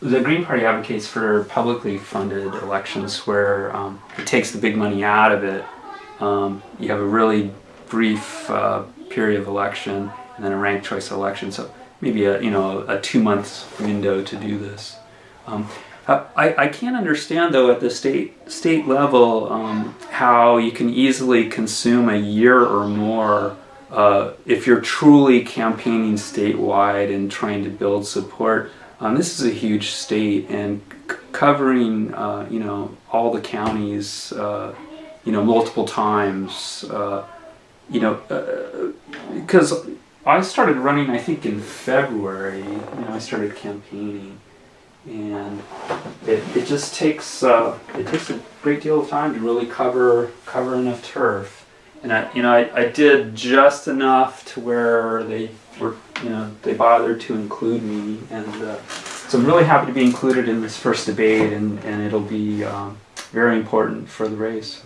the Green Party advocates for publicly funded elections where um, it takes the big money out of it. Um, you have a really brief uh, period of election and then a ranked choice election. So maybe a you know a two months window to do this. Um, I, I can't understand though at the state state level um, how you can easily consume a year or more uh, if you're truly campaigning statewide and trying to build support. Um, this is a huge state and covering uh, you know all the counties uh, you know multiple times uh, you know because uh, I started running I think in February you know I started campaigning. And it, it just takes uh, it takes a great deal of time to really cover cover enough turf and I you know I, I did just enough to where they were you know they bothered to include me and uh, so I'm really happy to be included in this first debate and, and it'll be um, very important for the race.